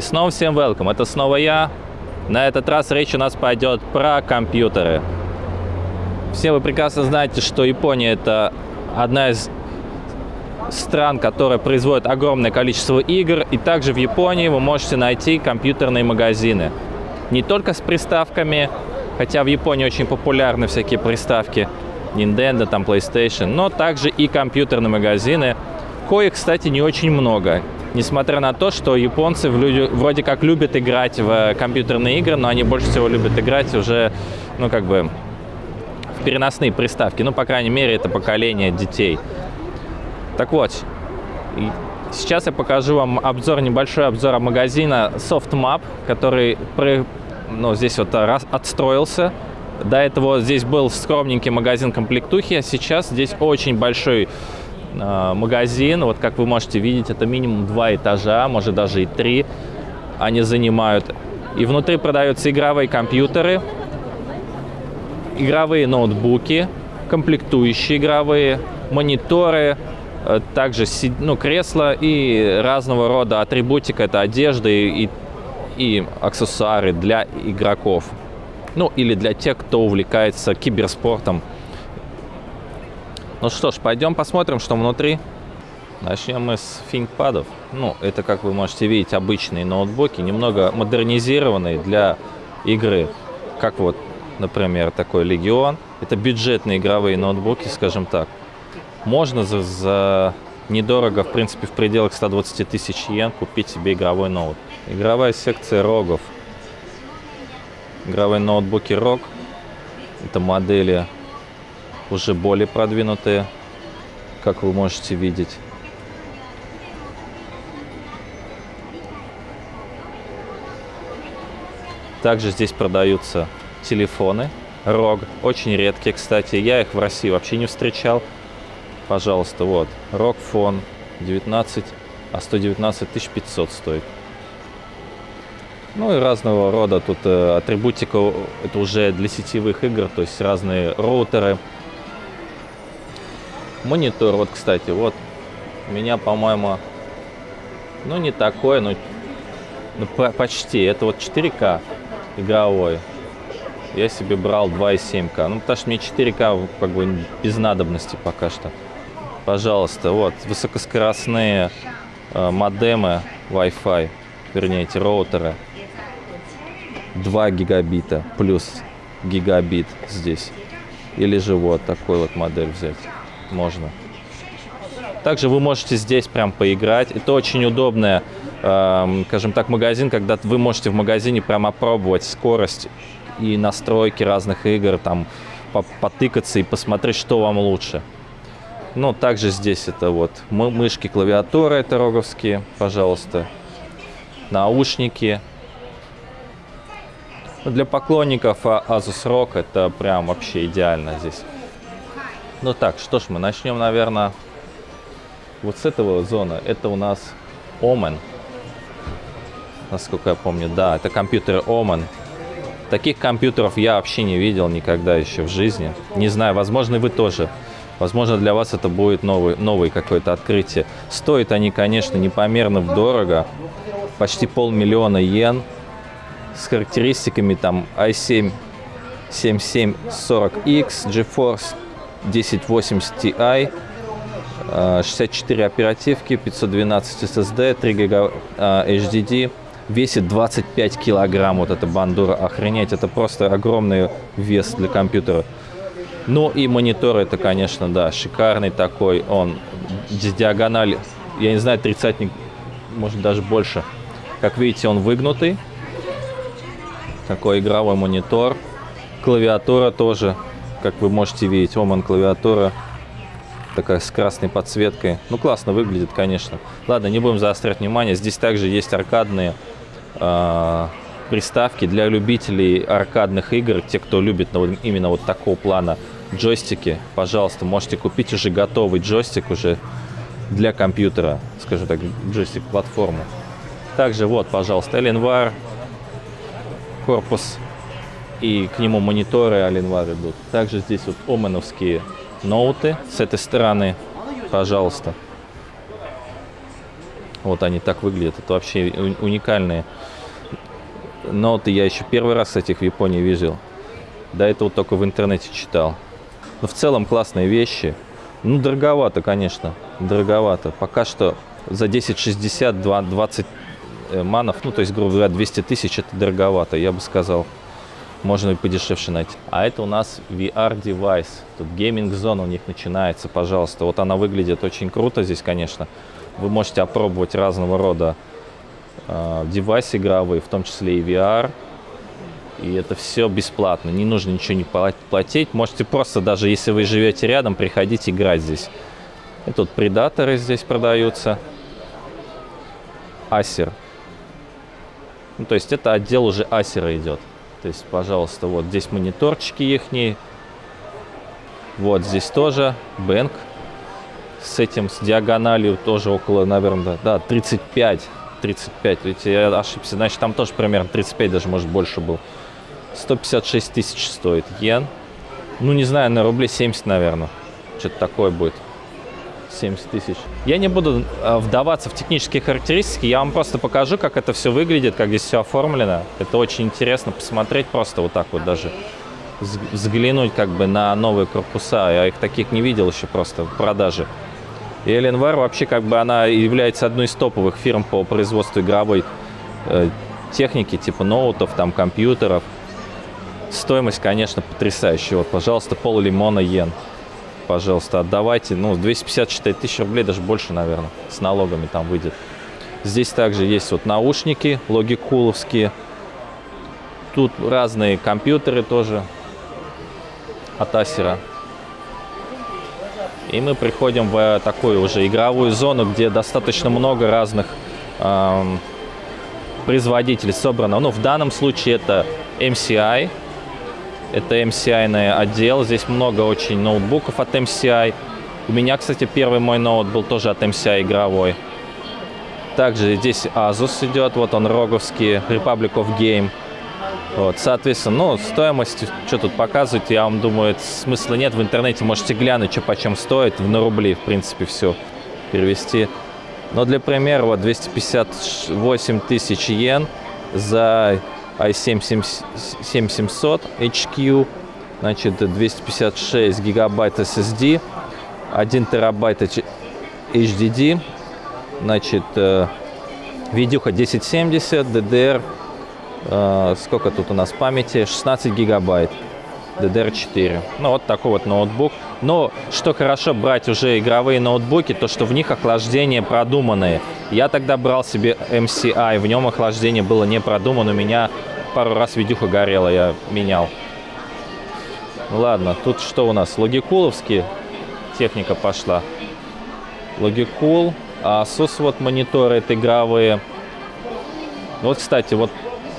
И снова всем welcome, это снова я. На этот раз речь у нас пойдет про компьютеры. Все вы прекрасно знаете, что Япония это одна из стран, которая производит огромное количество игр. И также в Японии вы можете найти компьютерные магазины. Не только с приставками, хотя в Японии очень популярны всякие приставки Nintendo, там PlayStation, но также и компьютерные магазины, коих, кстати, не очень много. Несмотря на то, что японцы вроде как любят играть в компьютерные игры, но они больше всего любят играть уже, ну, как бы, в переносные приставки. Ну, по крайней мере, это поколение детей. Так вот, сейчас я покажу вам обзор, небольшой обзор магазина SoftMap, который ну, здесь вот отстроился. До этого здесь был скромненький магазин комплектухи, а сейчас здесь очень большой Э, магазин. Вот как вы можете видеть, это минимум два этажа, может даже и три они занимают. И внутри продаются игровые компьютеры, игровые ноутбуки, комплектующие игровые, мониторы, э, также ну, кресла и разного рода атрибутика. Это одежда и, и аксессуары для игроков. Ну, или для тех, кто увлекается киберспортом ну что ж, пойдем посмотрим, что внутри. Начнем мы с ThinkPad'ов. Ну, это, как вы можете видеть, обычные ноутбуки, немного модернизированные для игры. Как вот, например, такой Legion. Это бюджетные игровые ноутбуки, скажем так. Можно за, за недорого, в принципе, в пределах 120 тысяч йен купить себе игровой ноут. Игровая секция рогов. Игровые ноутбуки ROG. Это модели уже более продвинутые, как вы можете видеть. Также здесь продаются телефоны ROG, очень редкие, кстати. Я их в России вообще не встречал. Пожалуйста, вот, Phone 19, а 119 500 стоит. Ну и разного рода тут э, атрибутика, это уже для сетевых игр, то есть разные роутеры, Монитор, вот, кстати, вот у меня, по-моему, ну, не такой, но ну, почти. Это вот 4К игровой. Я себе брал 2,7К. Ну, потому что мне 4К как бы без надобности пока что. Пожалуйста, вот, высокоскоростные э, модемы Wi-Fi, вернее, эти роутеры. 2 гигабита плюс гигабит здесь. Или же вот такой вот модель взять можно. Также вы можете здесь прям поиграть. Это очень удобная, э, скажем так, магазин, когда вы можете в магазине прям опробовать скорость и настройки разных игр, там потыкаться и посмотреть, что вам лучше. Ну, также здесь это вот мышки, клавиатура, это роговские, пожалуйста. Наушники. Для поклонников Asus ROG это прям вообще идеально здесь. Ну так, что ж, мы начнем, наверное, вот с этого зона. Это у нас Omen. Насколько я помню, да, это компьютер Omen. Таких компьютеров я вообще не видел никогда еще в жизни. Не знаю, возможно, вы тоже. Возможно, для вас это будет новый, новый какое-то открытие. Стоят они, конечно, непомерно дорого. Почти полмиллиона йен. С характеристиками там i7 7740X, GeForce 1080 Ti, 64 оперативки, 512 SSD, 3 ГБ HDD, весит 25 килограмм вот эта бандура. Охренеть, это просто огромный вес для компьютера. Ну и монитор это, конечно, да, шикарный такой. Он с диагональ, я не знаю, тридцатник, может даже больше. Как видите, он выгнутый. Такой игровой монитор. Клавиатура тоже как вы можете видеть, Оман клавиатура такая с красной подсветкой. Ну, классно выглядит, конечно. Ладно, не будем заострять внимание. Здесь также есть аркадные э, приставки для любителей аркадных игр. Те, кто любит ну, именно вот такого плана джойстики, пожалуйста, можете купить уже готовый джойстик уже для компьютера, скажем так, джойстик-платформу. Также вот, пожалуйста, Alienware, корпус и к нему мониторы Alienware идут. Также здесь вот оменовские ноуты с этой стороны, пожалуйста. Вот они так выглядят. Это вообще уникальные ноуты. Я еще первый раз этих в Японии видел. До этого только в интернете читал. Но в целом классные вещи. Ну, дороговато, конечно. Дороговато. Пока что за 1060 20 э, манов, ну, то есть, грубо говоря, 200 тысяч, это дороговато, я бы сказал. Можно и подешевше найти. А это у нас VR-девайс. Тут гейминг-зона у них начинается, пожалуйста. Вот она выглядит очень круто здесь, конечно. Вы можете опробовать разного рода э, девайсы игровые, в том числе и VR. И это все бесплатно, не нужно ничего не платить. Можете просто, даже если вы живете рядом, приходить играть здесь. И тут предаторы здесь продаются. Асер. Ну, то есть это отдел уже асера идет. То есть, пожалуйста, вот здесь мониторчики ихние. Вот здесь тоже бэнк с этим, с диагональю тоже около, наверное, да, 35. 35, ведь я ошибся, значит, там тоже примерно 35, даже, может, больше был. 156 тысяч стоит йен. Ну, не знаю, на рублей 70, наверное. Что-то такое будет. 70 тысяч. Я не буду э, вдаваться в технические характеристики, я вам просто покажу, как это все выглядит, как здесь все оформлено. Это очень интересно посмотреть просто вот так вот даже. Взглянуть как бы на новые корпуса. Я их таких не видел еще просто в продаже. И Alienware вообще как бы она является одной из топовых фирм по производству игровой э, техники, типа ноутов, там компьютеров. Стоимость, конечно, потрясающая. Вот, пожалуйста, пол лимона йен. Пожалуйста, отдавайте. Ну, 254 тысячи рублей, даже больше, наверное, с налогами там выйдет. Здесь также есть вот наушники логикуловские. Тут разные компьютеры тоже от Асера. И мы приходим в такую уже игровую зону, где достаточно много разных эм, производителей собрано. Ну, в данном случае это MCI, это MCI отдел. Здесь много очень ноутбуков от MCI. У меня, кстати, первый мой ноут был тоже от MCI игровой. Также здесь Asus идет, вот он роговский, Republic of Game. Вот, соответственно, ну, стоимость, что тут показывать, я вам думаю, смысла нет. В интернете можете глянуть, что почем стоит, на рубли, в принципе, все перевести. Но для примера, вот 258 тысяч йен за i7 7700 HQ, значит, 256 гигабайт SSD, 1 терабайт HDD, значит, э, видюха 1070, DDR, э, сколько тут у нас памяти, 16 гигабайт. DDR4. Ну, вот такой вот ноутбук. Но что хорошо брать уже игровые ноутбуки, то что в них охлаждение продуманное. Я тогда брал себе MCI, в нем охлаждение было не продумано. У меня пару раз видюха горела, я менял. Ладно, тут что у нас? Логикуловские техника пошла. Логикул. А Asus вот мониторы это игровые. Вот, кстати, вот,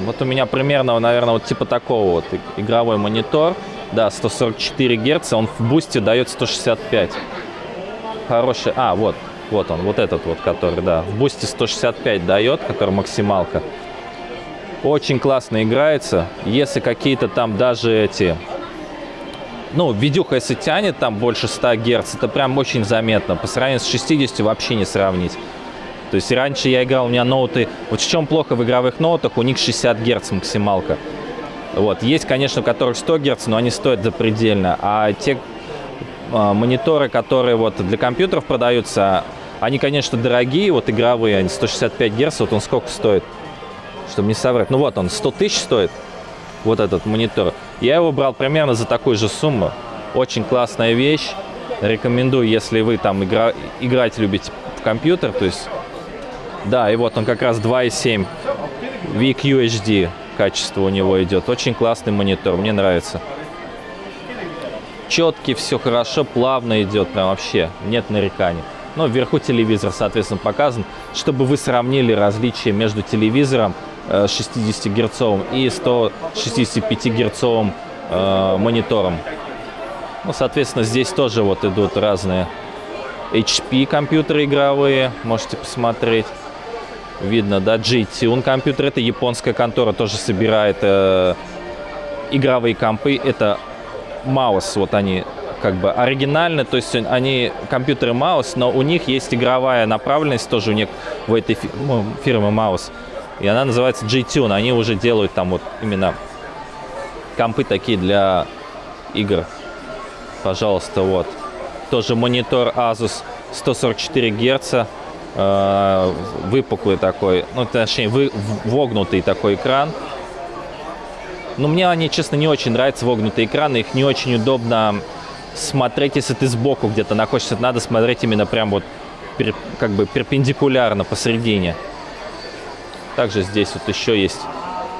вот у меня примерно, наверное, вот типа такого вот игровой монитор. Да, 144 Гц, он в бусте дает 165. Хороший. А, вот, вот он, вот этот вот, который, да, в бусте 165 дает, который максималка. Очень классно играется. Если какие-то там даже эти... Ну, видюха, если тянет там больше 100 Гц, это прям очень заметно. По сравнению с 60 вообще не сравнить. То есть раньше я играл, у меня ноуты... Вот в чем плохо в игровых ноутах, у них 60 Гц максималка. Вот. Есть, конечно, у которых 100 Гц, но они стоят запредельно. А те э, мониторы, которые вот для компьютеров продаются, они, конечно, дорогие, вот игровые, они 165 Гц, вот он сколько стоит? Чтобы не соврать. Ну вот он, 100 тысяч стоит, вот этот монитор. Я его брал примерно за такую же сумму. Очень классная вещь. Рекомендую, если вы там игра... играть любите в компьютер. То есть, да, и вот он как раз 2.7 VQHD качество у него идет. Очень классный монитор, мне нравится. Четкий, все хорошо, плавно идет, прям вообще, нет нареканий. Но ну, вверху телевизор, соответственно, показан, чтобы вы сравнили различия между телевизором 60-герцовым и 165-герцовым э, монитором. Ну, соответственно, здесь тоже вот идут разные HP компьютеры игровые, можете посмотреть. Видно, да, G-Tune компьютер, это японская контора, тоже собирает э, игровые компы. Это Маус, вот они как бы оригинальны, то есть они компьютеры Маус, но у них есть игровая направленность тоже у них в этой ну, фирмы Маус. И она называется G-Tune. Они уже делают там вот именно компы такие для игр. Пожалуйста, вот. Тоже монитор Asus 144 Гц. э, выпуклый такой, ну, точнее, вы, вогнутый такой экран. Но мне они, честно, не очень нравятся вогнутые экраны. Их не очень удобно смотреть, если ты сбоку где-то находишься. Надо смотреть именно прям вот пер- как бы перпендикулярно посередине. Также здесь вот еще есть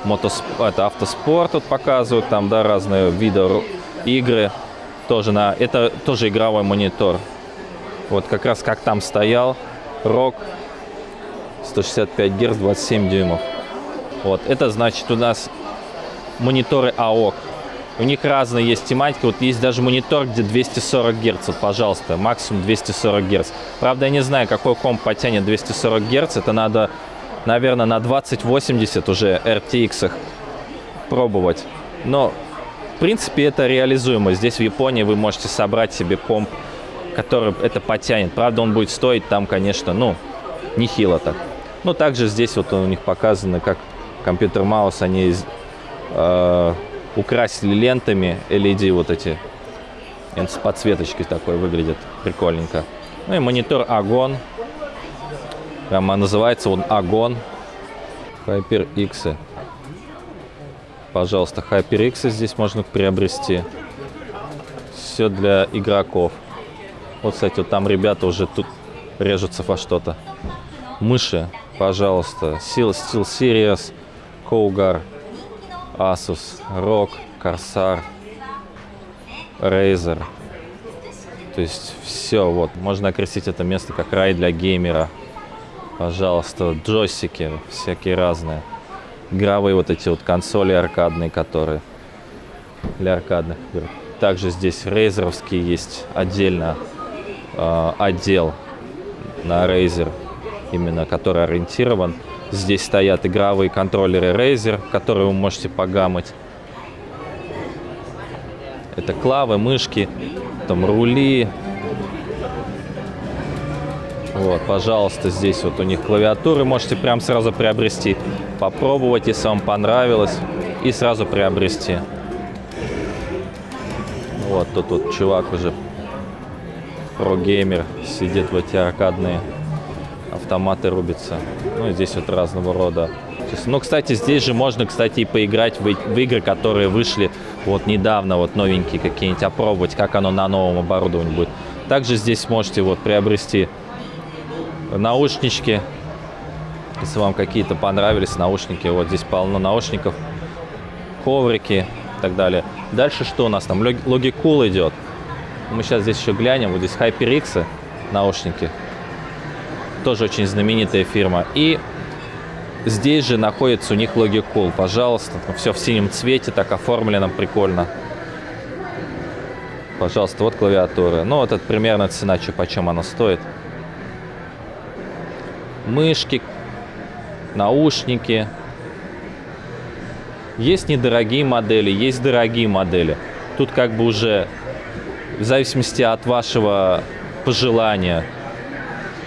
мотос... это автоспорт тут показывают, там, да, разные виды игры. Тоже на... Это тоже игровой монитор. Вот как раз как там стоял. Рок 165 Гц, 27 дюймов. Вот, это значит у нас мониторы AOC. У них разные есть тематики. Вот есть даже монитор, где 240 Гц. Вот, пожалуйста, максимум 240 Гц. Правда, я не знаю, какой комп потянет 240 Гц. Это надо, наверное, на 2080 уже RTX пробовать. Но, в принципе, это реализуемо. Здесь в Японии вы можете собрать себе комп, который это потянет. Правда, он будет стоить там, конечно, ну, нехило так. Ну, также здесь вот у них показано, как компьютер маус они э, украсили лентами LED вот эти. С подсветочкой такой выглядит прикольненько. Ну и монитор Агон. Прямо называется он Агон. HyperX. Пожалуйста, HyperX здесь можно приобрести. Все для игроков. Вот, кстати, вот там ребята уже тут режутся во что-то. Мыши, пожалуйста. Steel, Steel Series, Cougar, Asus, ROG, Corsair, Razer. То есть все, вот. Можно окрестить это место как рай для геймера. Пожалуйста, джойстики всякие разные. Игровые вот эти вот консоли аркадные, которые для аркадных игр. Также здесь рейзеровские есть отдельно э, отдел на Razer, именно который ориентирован. Здесь стоят игровые контроллеры Razer, которые вы можете погамать. Это клавы, мышки, там рули. Вот, пожалуйста, здесь вот у них клавиатуры можете прям сразу приобрести, попробовать, если вам понравилось, и сразу приобрести. Вот тут вот чувак уже про-геймер сидит в эти аркадные автоматы рубится. Ну здесь вот разного рода. Ну, кстати, здесь же можно, кстати, и поиграть в, в игры, которые вышли вот недавно, вот новенькие какие-нибудь, опробовать, как оно на новом оборудовании будет. Также здесь можете вот приобрести наушнички, если вам какие-то понравились наушники. Вот здесь полно наушников, коврики и так далее. Дальше что у нас там? Logicul идет. Мы сейчас здесь еще глянем. Вот здесь HyperX наушники. Тоже очень знаменитая фирма. И здесь же находится у них Logicul. Пожалуйста, все в синем цвете, так оформлено, прикольно. Пожалуйста, вот клавиатура. Ну, вот это примерно цена, что, почем она стоит. Мышки, наушники. Есть недорогие модели, есть дорогие модели. Тут как бы уже в зависимости от вашего пожелания,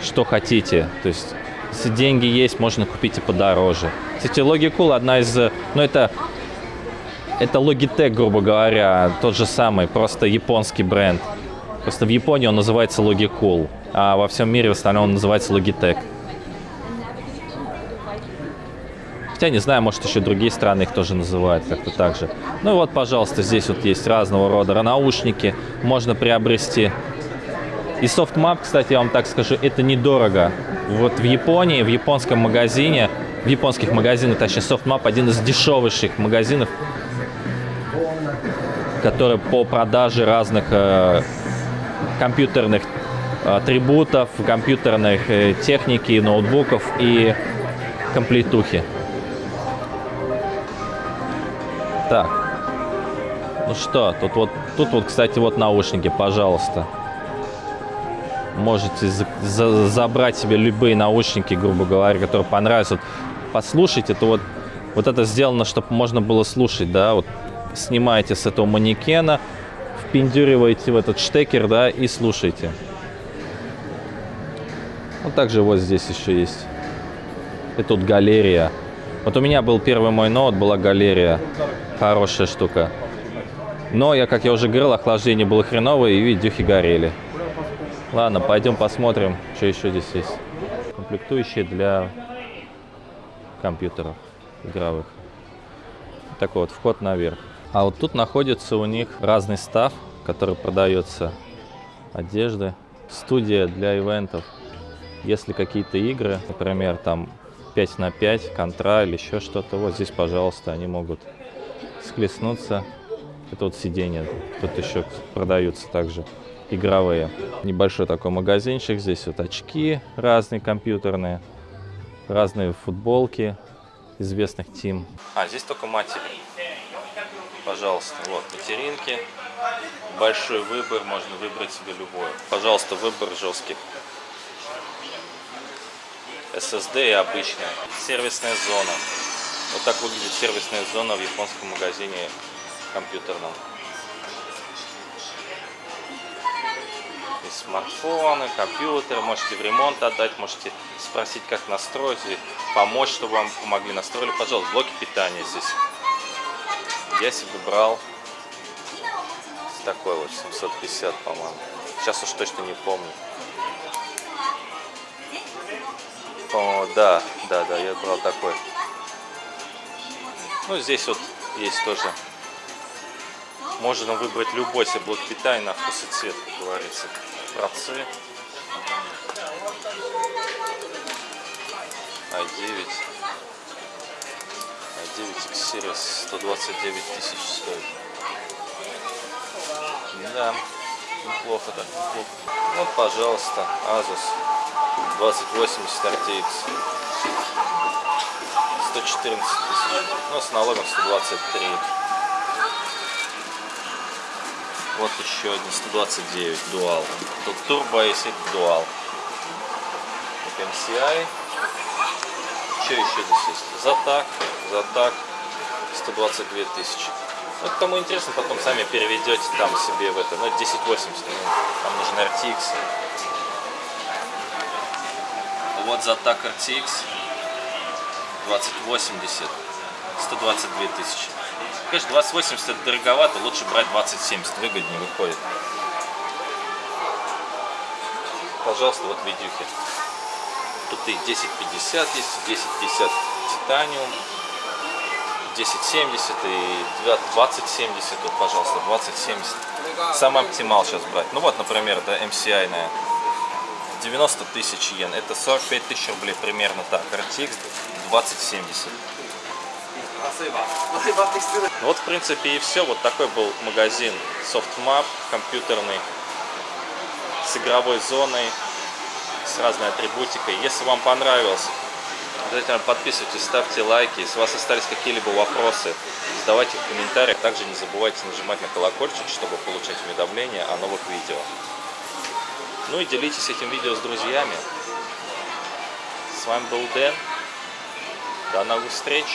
что хотите. То есть, если деньги есть, можно купить и подороже. Кстати, Logicul одна из... Ну, это... Это Logitech, грубо говоря, тот же самый, просто японский бренд. Просто в Японии он называется Logicul, а во всем мире в остальном он называется Logitech. Хотя не знаю, может еще другие страны их тоже называют как-то так же. Ну и вот, пожалуйста, здесь вот есть разного рода наушники, можно приобрести. И Sofmap, кстати, я вам так скажу, это недорого. Вот в Японии, в японском магазине, в японских магазинах, точнее, Sofmap один из дешевейших магазинов, который по продаже разных э, компьютерных атрибутов, компьютерных э, техники, ноутбуков и комплектухи. Так. Ну что, тут вот, тут вот, кстати, вот наушники, пожалуйста. Можете за- за- забрать себе любые наушники, грубо говоря, которые понравятся. Вот послушать, это вот, вот это сделано, чтобы можно было слушать, да, вот снимаете с этого манекена, впендюриваете в этот штекер, да, и слушаете. Вот также вот здесь еще есть. И тут галерея. Вот у меня был первый мой ноут, была галерея. Хорошая штука. Но, я, как я уже говорил, охлаждение было хреновое и видюхи горели. Ладно, пойдем посмотрим, что еще здесь есть. Комплектующие для компьютеров игровых. Такой вот вход наверх. А вот тут находится у них разный став, который продается. Одежды. Студия для ивентов. Если какие-то игры, например, там 5 на 5, контра или еще что-то, вот здесь, пожалуйста, они могут схлестнуться. Это вот сиденье. Тут еще продаются также игровые. Небольшой такой магазинчик. Здесь вот очки разные компьютерные, разные футболки известных тим. А, здесь только матери. Пожалуйста, вот материнки. Большой выбор, можно выбрать себе любое. Пожалуйста, выбор жесткий. SSD и обычная. Сервисная зона. Вот так выглядит сервисная зона в японском магазине компьютерном. И смартфоны, компьютеры, можете в ремонт отдать, можете спросить, как настроить, и помочь, чтобы вам помогли. Настроили, пожалуйста, блоки питания здесь. Я себе брал такой вот, 750, по-моему. Сейчас уж точно не помню. По-моему, да, да, да, я брал такой. Ну, здесь вот есть тоже. Можно выбрать любой себе блок питания на вкус и цвет, как говорится. Процы. i9. i9 X Series 129 тысяч стоит. Да, неплохо так, неплохо. Вот, пожалуйста, Asus 2080 RTX. 114 тысяч. Ну, с налогом 123. Вот еще один 129 дуал. Тут турбо, если дуал. MCI. Что еще здесь есть? Затак, Затак 122 тысячи. Ну, кому интересно, потом сами переведете там себе в это. Ну, 1080, ну, там нужен RTX. Вот Затак RTX 2080, 122 тысячи. Конечно, 2080 это дороговато, лучше брать 2070, выгоднее выходит. Пожалуйста, вот видюхи. Тут и 1050 есть, 1050 титаниум, 1070 и 2070, вот, пожалуйста, 2070. Самый оптимал сейчас брать. Ну вот, например, да, MCI на 90 тысяч йен, это 45 тысяч рублей примерно так. RTX 2070. Вот, в принципе, и все. Вот такой был магазин SoftMap компьютерный с игровой зоной, с разной атрибутикой. Если вам понравилось, обязательно подписывайтесь, ставьте лайки. Если у вас остались какие-либо вопросы, задавайте их в комментариях. Также не забывайте нажимать на колокольчик, чтобы получать уведомления о новых видео. Ну и делитесь этим видео с друзьями. С вами был Дэн. До новых встреч!